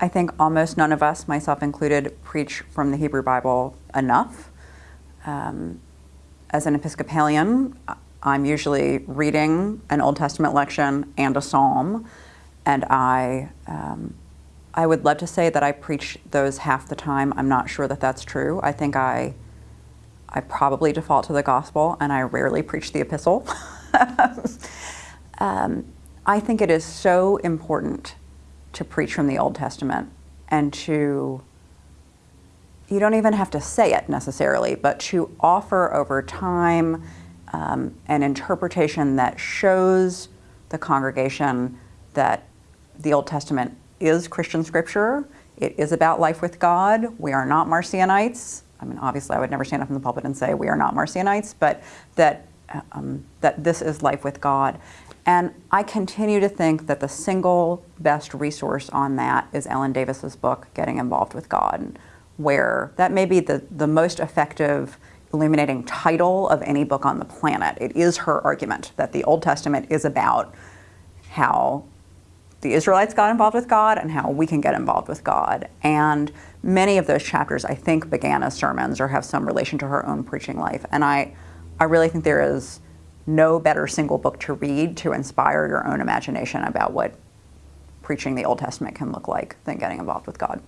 I think almost none of us, myself included, preach from the Hebrew Bible enough. Um, as an Episcopalian, I'm usually reading an Old Testament lection and a psalm, and I, um, I would love to say that I preach those half the time. I'm not sure that that's true. I think I, I probably default to the gospel, and I rarely preach the epistle. um, I think it is so important to preach from the Old Testament and to you don't even have to say it necessarily, but to offer over time um, an interpretation that shows the congregation that the Old Testament is Christian scripture. It is about life with God. We are not Marcionites. I mean, obviously, I would never stand up in the pulpit and say we are not Marcionites, but that um, that this is life with God. And I continue to think that the single best resource on that is Ellen Davis's book, Getting Involved with God, where that may be the, the most effective illuminating title of any book on the planet. It is her argument that the Old Testament is about how the Israelites got involved with God and how we can get involved with God. And many of those chapters, I think, began as sermons or have some relation to her own preaching life. And I, I really think there is no better single book to read to inspire your own imagination about what preaching the Old Testament can look like than getting involved with God.